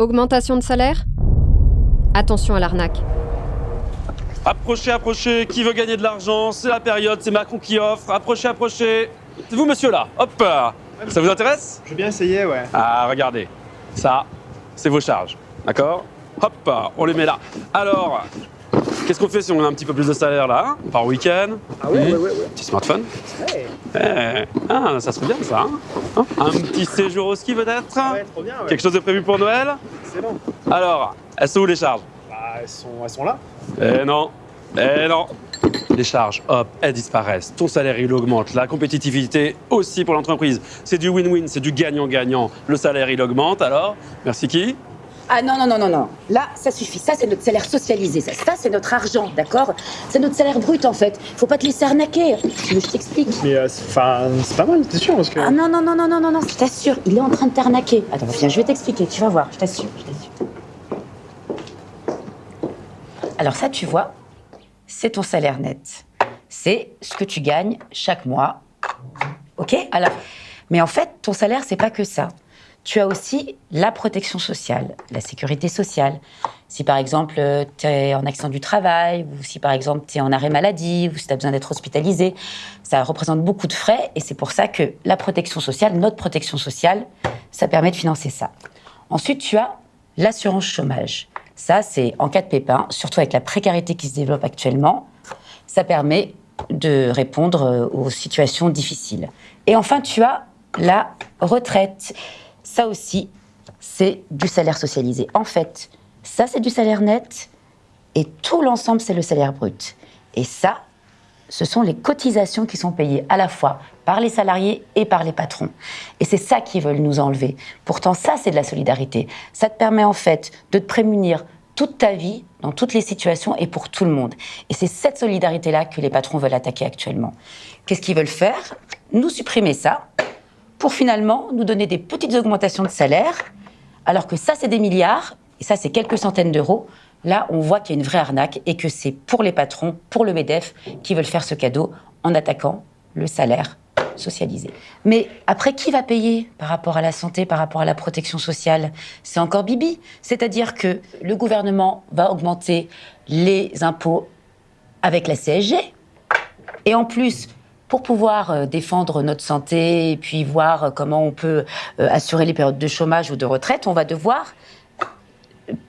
Augmentation de salaire? Attention à l'arnaque. Approchez, approchez, qui veut gagner de l'argent? C'est la période, c'est Macron qui offre. Approchez, approchez. C'est vous, monsieur, là. Hop Ça vous intéresse? Je veux bien essayer, ouais. Ah, regardez. Ça, c'est vos charges. D'accord? Hop, on les met là. Alors, qu'est-ce qu'on fait si on a un petit peu plus de salaire là hein Par week-end Ah ouais. Petit smartphone Eh, Ah, ça serait bien ça. hein Hein un petit séjour au ski peut-être ouais, trop bien, ouais. Quelque chose de prévu pour Noël Excellent. Alors, elles sont où les charges? Bah, elles sont, elles sont là. Eh non, eh non. Les charges, hop, elles disparaissent. Ton salaire, il augmente. La compétitivité aussi pour l'entreprise. C'est du win-win, c'est du gagnant-gagnant. Le salaire, il augmente. Alors, merci qui? Ah non, non, non, non, non. Là, ça suffit. Ça, c'est notre salaire socialisé. Ça, ça c'est notre argent, d'accord? C'est notre salaire brut, en fait. Faut pas te laisser arnaquer. Je t'explique Mais euh, c'est- enfin, c'est pas mal, t'es sûr parce que. Ah non, non, non, non, non, non, non, je t'assure, il est en train de t'arnaquer. Attends, viens, je vais t'expliquer, tu vas voir, je t'assure, je t'assure. Alors ça, tu vois, c'est ton salaire net. C'est ce que tu gagnes chaque mois. Ok? Alors, mais en fait, ton salaire, c'est pas que ça. Tu as aussi la protection sociale, la sécurité sociale. Si par exemple, tu es en accident du travail, ou si par exemple, tu es en arrêt maladie, ou si tu as besoin d'être hospitalisé, ça représente beaucoup de frais et c'est pour ça que la protection sociale, notre protection sociale, ça permet de financer ça. Ensuite, tu as l'assurance chômage. Ça, c'est en cas de pépin, surtout avec la précarité qui se développe actuellement, ça permet de répondre euh, aux situations difficiles. Et enfin, tu as la retraite. Ça aussi, c'est du salaire socialisé. En fait, ça, c'est du salaire net et tout l'ensemble, c'est le salaire brut. Et ça, ce sont les cotisations qui sont payées à la fois par les salariés et par les patrons. Et c'est ça qu'ils veulent nous enlever. Pourtant, ça, c'est de la solidarité. Ça te permet en fait de te prémunir toute ta vie, dans toutes les situations et pour tout le monde. Et c'est cette solidarité-là que les patrons veulent attaquer actuellement. Qu'est-ce qu'ils veulent faire? Nous supprimer ça pour finalement nous donner des petites augmentations de salaire, alors que ça, c'est des milliards, et ça, c'est quelques centaines d'euros. Là, on voit qu'il y a une vraie arnaque et que c'est pour les patrons, pour le MEDEF, qui veulent faire ce cadeau en attaquant le salaire socialisé. Mais après, qui va payer par rapport à la santé, par rapport à la protection sociale? C'est encore Bibi. C'est-à-dire que le gouvernement va augmenter les impôts avec la CSG. Et en plus, pour pouvoir euh, défendre notre santé et puis voir euh, comment on peut euh, assurer les périodes de chômage ou de retraite, on va devoir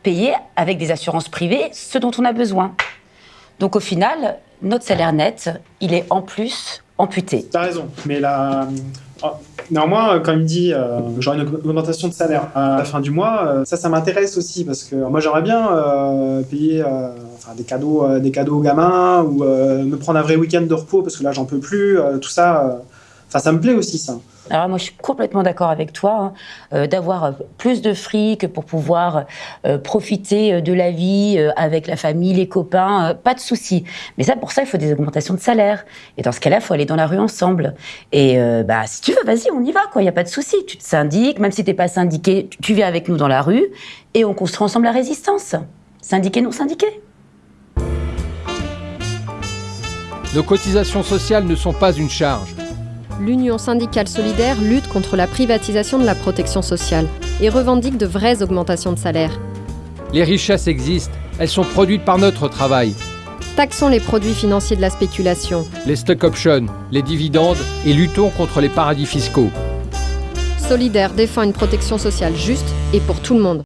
payer avec des assurances privées ce dont on a besoin. Donc au final, notre salaire net, il est en plus amputé. T'as raison, mais là. oh, Néanmoins, euh, quand il me dit euh, j'aurai une augmentation de salaire à la fin du mois, euh, ça, ça m'intéresse aussi parce que moi j'aimerais bien euh, payer euh, enfin, des cadeaux, euh, des cadeaux aux gamins ou euh, me prendre un vrai week-end de repos parce que là j'en peux plus. euh, tout ça, euh, enfin ça me plaît aussi ça. Alors moi, je suis complètement d'accord avec toi hein, euh, d'avoir euh, plus de fric pour pouvoir euh, profiter de la vie euh, avec la famille, les copains, euh, pas de souci. Mais ça, pour ça, il faut des augmentations de salaire. Et dans ce cas-là, il faut aller dans la rue ensemble. Et euh, bah, si tu veux, vas-y, on y va, quoi. Il y a pas de souci. Tu te syndiques, même si t'es pas syndiqué, tu- tu viens avec nous dans la rue et on construit ensemble la résistance. Syndiqué, non syndiqué. Nos cotisations sociales ne sont pas une charge. L'Union syndicale solidaire lutte contre la privatisation de la protection sociale et revendique de vraies augmentations de salaire. Les richesses existent, elles sont produites par notre travail. Taxons les produits financiers de la spéculation. Les stock options, les dividendes et luttons contre les paradis fiscaux. Solidaire défend une protection sociale juste et pour tout le monde.